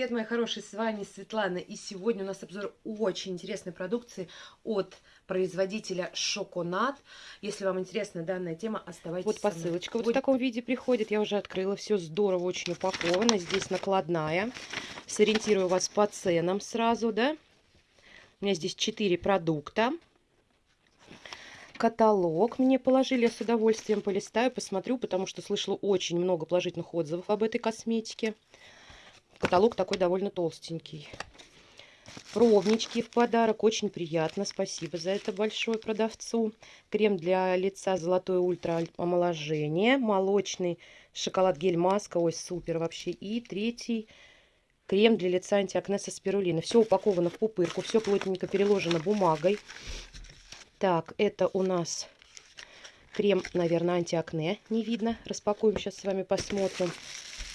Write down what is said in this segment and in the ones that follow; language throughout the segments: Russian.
привет, мои хорошие, с вами Светлана. И сегодня у нас обзор очень интересной продукции от производителя Шоконат. Если вам интересна данная тема, оставайтесь Вот посылочка вот в таком виде приходит. Я уже открыла, все здорово, очень упаковано. Здесь накладная. Сориентирую вас по ценам сразу, да. У меня здесь 4 продукта каталог мне положили, я с удовольствием полистаю, посмотрю, потому что слышала очень много положительных отзывов об этой косметике. Каталог такой довольно толстенький. Пробнички в подарок, очень приятно, спасибо за это большое продавцу. Крем для лица золотое ультра омоложение, молочный шоколад гель маска, ой, супер вообще. И третий крем для лица антиакне со спирулина. Все упаковано в пупырку, все плотненько переложено бумагой. Так, это у нас крем, наверное, антиакне. Не видно. Распакуем сейчас с вами, посмотрим.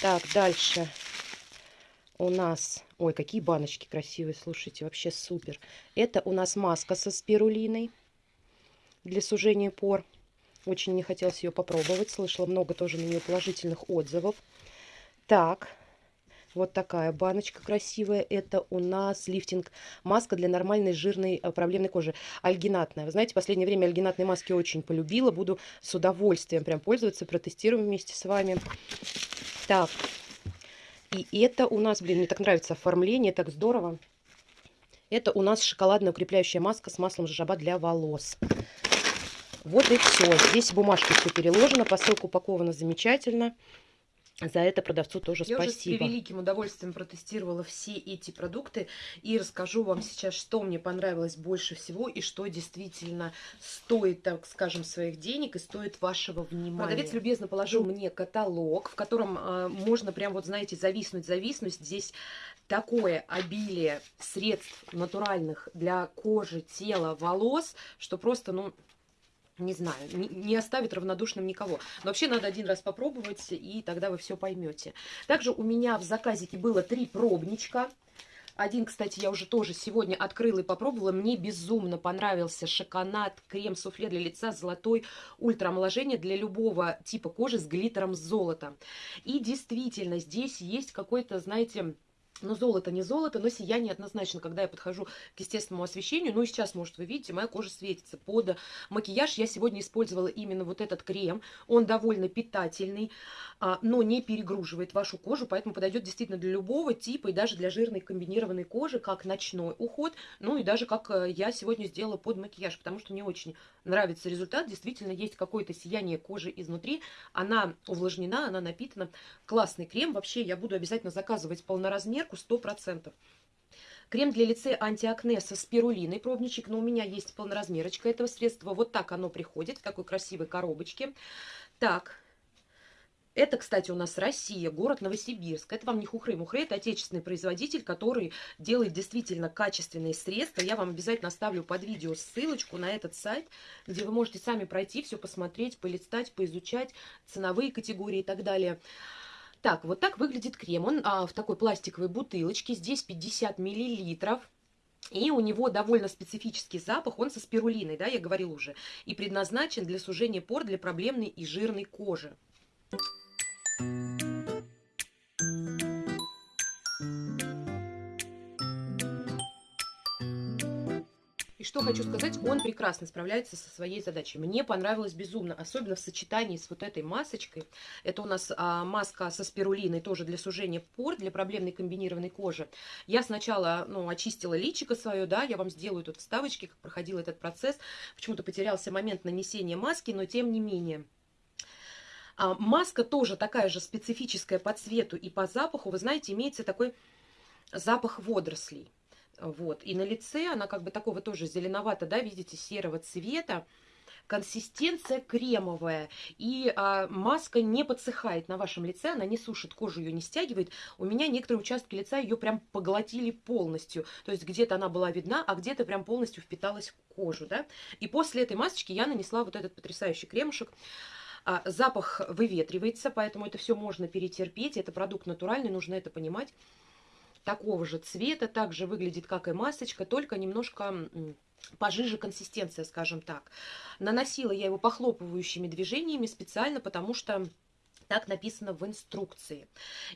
Так, дальше у нас... Ой, какие баночки красивые, слушайте, вообще супер. Это у нас маска со спирулиной для сужения пор. Очень не хотелось ее попробовать. Слышала много тоже на нее положительных отзывов. Так, вот такая баночка красивая. Это у нас лифтинг маска для нормальной жирной э, проблемной кожи. Альгинатная. Вы знаете, в последнее время альгинатные маски очень полюбила. Буду с удовольствием прям пользоваться, протестируем вместе с вами. Так, и это у нас, блин, мне так нравится оформление, так здорово. Это у нас шоколадная укрепляющая маска с маслом жаба для волос. Вот и все. Здесь бумажки все переложено, посылка упакована замечательно. За это продавцу тоже Я спасибо. Я уже с превеликим удовольствием протестировала все эти продукты и расскажу вам сейчас, что мне понравилось больше всего и что действительно стоит, так скажем, своих денег и стоит вашего внимания. Продавец любезно положил мне каталог, в котором э, можно прям вот, знаете, зависнуть, зависнуть. Здесь такое обилие средств натуральных для кожи, тела, волос, что просто, ну, не знаю, не, оставит равнодушным никого. Но вообще надо один раз попробовать, и тогда вы все поймете. Также у меня в заказике было три пробничка. Один, кстати, я уже тоже сегодня открыла и попробовала. Мне безумно понравился шоконад, крем-суфле для лица, золотой ультраомоложение для любого типа кожи с глиттером золота. И действительно, здесь есть какой-то, знаете но золото не золото, но сияние однозначно, когда я подхожу к естественному освещению. Ну и сейчас, может, вы видите, моя кожа светится. Под макияж я сегодня использовала именно вот этот крем. Он довольно питательный, а, но не перегруживает вашу кожу, поэтому подойдет действительно для любого типа и даже для жирной комбинированной кожи, как ночной уход. Ну и даже как э, я сегодня сделала под макияж, потому что мне очень нравится результат. Действительно, есть какое-то сияние кожи изнутри. Она увлажнена, она напитана. Классный крем. Вообще, я буду обязательно заказывать полноразмер проверку 100%. Крем для лица антиакне со спирулиной, пробничек, но у меня есть полноразмерочка этого средства. Вот так оно приходит, в такой красивой коробочке. Так, это, кстати, у нас Россия, город Новосибирск. Это вам не Хухры. Мухры – это отечественный производитель, который делает действительно качественные средства. Я вам обязательно оставлю под видео ссылочку на этот сайт, где вы можете сами пройти, все посмотреть, полистать, поизучать, ценовые категории и так далее. Так, вот так выглядит крем. Он а, в такой пластиковой бутылочке. Здесь 50 миллилитров. И у него довольно специфический запах, он со спирулиной, да, я говорил уже, и предназначен для сужения пор для проблемной и жирной кожи. Что хочу сказать, он прекрасно справляется со своей задачей. Мне понравилось безумно, особенно в сочетании с вот этой масочкой. Это у нас а, маска со спирулиной, тоже для сужения пор, для проблемной комбинированной кожи. Я сначала, ну, очистила личико свое, да, я вам сделаю тут вставочки, как проходил этот процесс. Почему-то потерялся момент нанесения маски, но тем не менее... А, маска тоже такая же специфическая по цвету и по запаху. Вы знаете, имеется такой запах водорослей. Вот. И на лице она как бы такого тоже зеленовато, да, видите, серого цвета. Консистенция кремовая. И а, маска не подсыхает на вашем лице, она не сушит кожу, ее не стягивает. У меня некоторые участки лица ее прям поглотили полностью. То есть где-то она была видна, а где-то прям полностью впиталась в кожу, да. И после этой масочки я нанесла вот этот потрясающий кремушек. А, запах выветривается, поэтому это все можно перетерпеть. Это продукт натуральный, нужно это понимать такого же цвета, также выглядит, как и масочка, только немножко пожиже консистенция, скажем так. Наносила я его похлопывающими движениями специально, потому что Так написано в инструкции.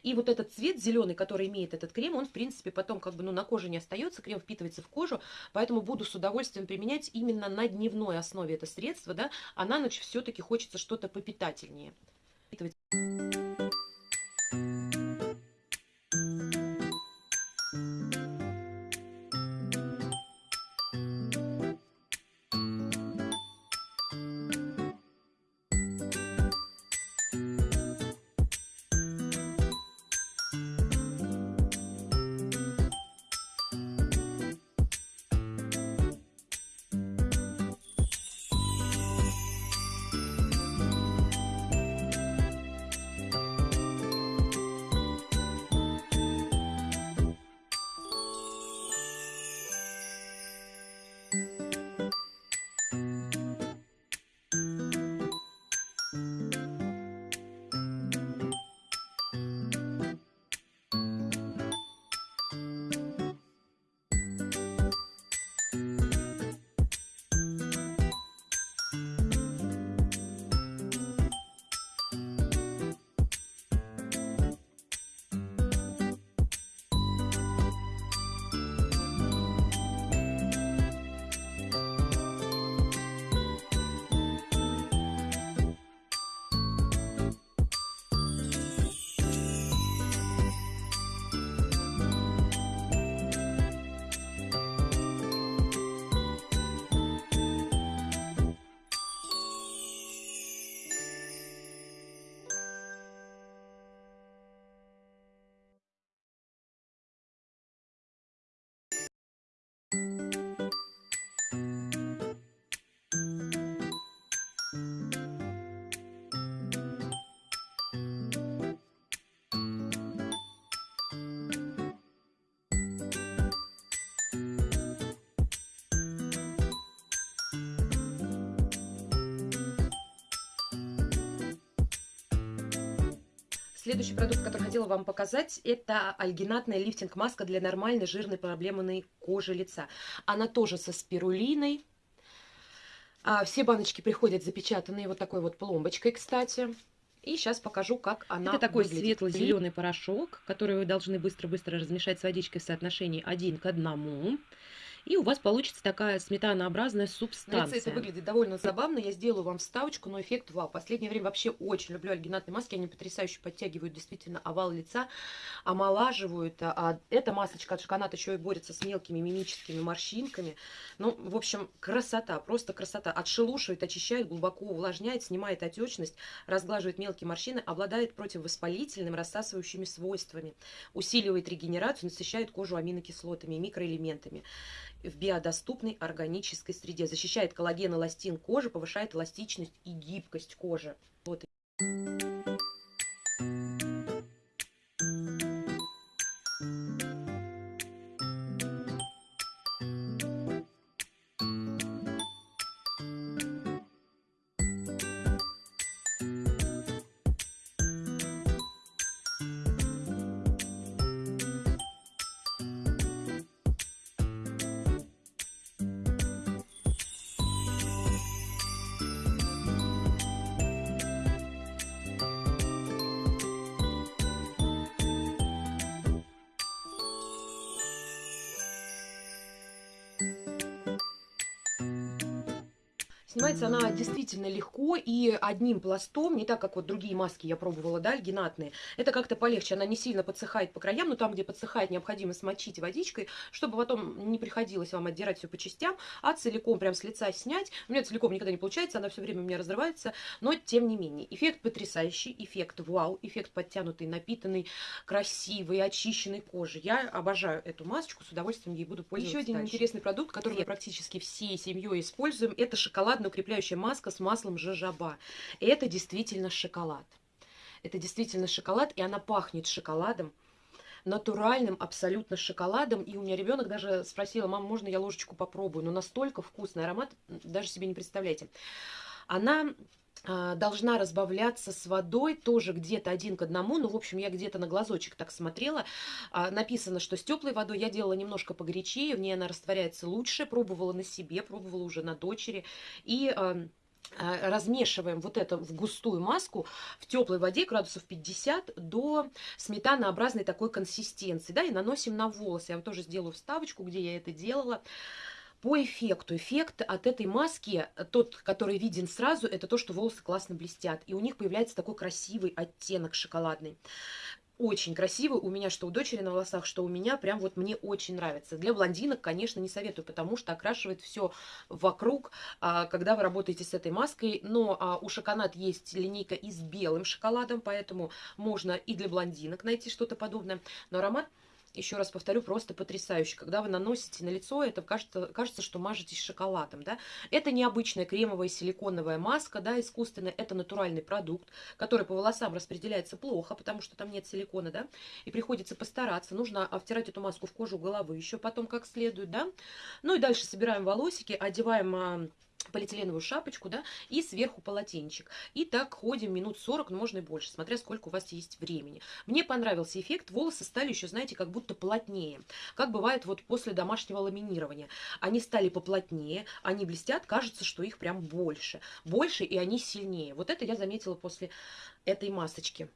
И вот этот цвет зеленый, который имеет этот крем, он, в принципе, потом как бы ну, на коже не остается, крем впитывается в кожу, поэтому буду с удовольствием применять именно на дневной основе это средство, да, а на ночь все-таки хочется что-то попитательнее. Следующий продукт, который хотела вам показать, это альгинатная лифтинг-маска для нормальной жирной проблемной кожи лица. Она тоже со спирулиной. А, все баночки приходят запечатанные вот такой вот пломбочкой, кстати. И сейчас покажу, как она Это такой светло-зеленый порошок, который вы должны быстро-быстро размешать с водичкой в соотношении 1 к 1. И у вас получится такая сметанообразная На лице субстанция. это выглядит довольно забавно. Я сделаю вам вставочку, но эффект вау. Последнее время вообще очень люблю альгинатные маски. Они потрясающе подтягивают действительно овал лица, омолаживают. А а эта масочка от Шоконат еще и борется с мелкими мимическими морщинками. Ну, в общем, красота, просто красота. Отшелушивает, очищает, глубоко увлажняет, снимает отечность, разглаживает мелкие морщины, обладает противовоспалительным, рассасывающими свойствами, усиливает регенерацию, насыщает кожу аминокислотами и микроэлементами в биодоступной органической среде. Защищает коллаген, эластин кожи, повышает эластичность и гибкость кожи. Вот. Снимается она действительно легко и одним пластом, не так, как вот другие маски я пробовала, да, альгинатные. Это как-то полегче, она не сильно подсыхает по краям, но там, где подсыхает, необходимо смочить водичкой, чтобы потом не приходилось вам отдирать все по частям, а целиком прям с лица снять. У меня целиком никогда не получается, она все время у меня разрывается, но тем не менее. Эффект потрясающий, эффект вау, эффект подтянутый, напитанный, красивый, очищенной кожи. Я обожаю эту масочку, с удовольствием ей буду пользоваться Еще один дальше. интересный продукт, который мы практически всей семьей используем, это шоколад укрепляющая маска с маслом жожоба. И это действительно шоколад. Это действительно шоколад, и она пахнет шоколадом натуральным абсолютно шоколадом. И у меня ребенок даже спросила, мама, можно я ложечку попробую? Но настолько вкусный аромат, даже себе не представляете. Она должна разбавляться с водой, тоже где-то один к одному, ну, в общем, я где-то на глазочек так смотрела, а, написано, что с теплой водой я делала немножко погорячее, в ней она растворяется лучше, пробовала на себе, пробовала уже на дочери, и а, а, размешиваем вот это в густую маску в теплой воде градусов 50 до сметанообразной такой консистенции, да, и наносим на волосы. Я вам тоже сделаю вставочку, где я это делала. По эффекту. Эффект от этой маски, тот, который виден сразу, это то, что волосы классно блестят. И у них появляется такой красивый оттенок шоколадный очень красивый. У меня что у дочери на волосах, что у меня. Прям вот мне очень нравится. Для блондинок, конечно, не советую, потому что окрашивает все вокруг, а, когда вы работаете с этой маской. Но а, у Шоконат есть линейка и с белым шоколадом, поэтому можно и для блондинок найти что-то подобное. Но аромат еще раз повторю, просто потрясающе. Когда вы наносите на лицо, это кажется, кажется, что мажетесь шоколадом. Да? Это необычная кремовая силиконовая маска, да, искусственная. Это натуральный продукт, который по волосам распределяется плохо, потому что там нет силикона, да, и приходится постараться. Нужно втирать эту маску в кожу головы еще потом как следует, да. Ну и дальше собираем волосики, одеваем а, полиэтиленовую шапочку, да, и сверху полотенчик. И так ходим минут 40, ну, можно и больше, смотря сколько у вас есть времени. Мне понравился эффект, волосы стали еще, знаете, как будто плотнее. Как бывает вот после домашнего ламинирования. Они стали поплотнее, они блестят, кажется, что их прям больше. Больше, и они сильнее. Вот это я заметила после этой масочки.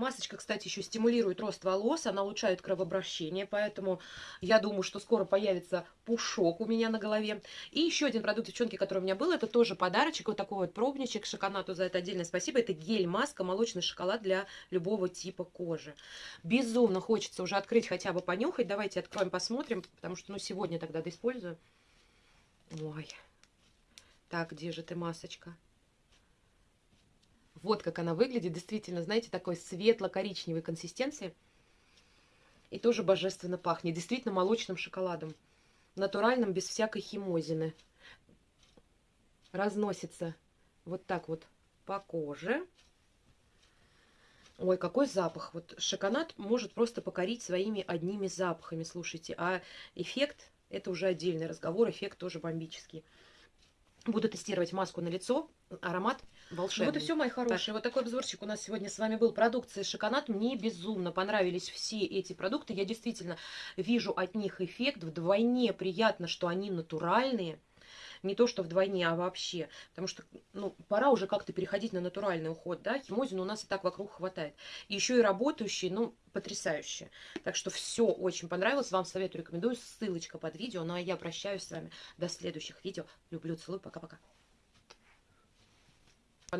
Масочка, кстати, еще стимулирует рост волос, она улучшает кровообращение, поэтому я думаю, что скоро появится пушок у меня на голове. И еще один продукт, девчонки, который у меня был, это тоже подарочек, вот такой вот пробничек, шоконату за это отдельное спасибо. Это гель-маска, молочный шоколад для любого типа кожи. Безумно хочется уже открыть, хотя бы понюхать. Давайте откроем, посмотрим, потому что, ну, сегодня тогда доиспользую. Ой. Так, где же ты, масочка? Вот как она выглядит. Действительно, знаете, такой светло-коричневой консистенции. И тоже божественно пахнет. Действительно молочным шоколадом. Натуральным, без всякой химозины. Разносится вот так вот по коже. Ой, какой запах. Вот шоколад может просто покорить своими одними запахами, слушайте. А эффект, это уже отдельный разговор, эффект тоже бомбический. Буду тестировать маску на лицо. Аромат волшебный. Вот и все, мои хорошие. Так. Вот такой обзорчик у нас сегодня с вами был. Продукция Шоконат. Мне безумно понравились все эти продукты. Я действительно вижу от них эффект. Вдвойне приятно, что они натуральные. Не то, что вдвойне, а вообще. Потому что, ну, пора уже как-то переходить на натуральный уход, да. Химозин у нас и так вокруг хватает. И еще и работающие, ну, потрясающие. Так что все очень понравилось. Вам советую, рекомендую. Ссылочка под видео. Ну, а я прощаюсь с вами до следующих видео. Люблю, целую. Пока-пока.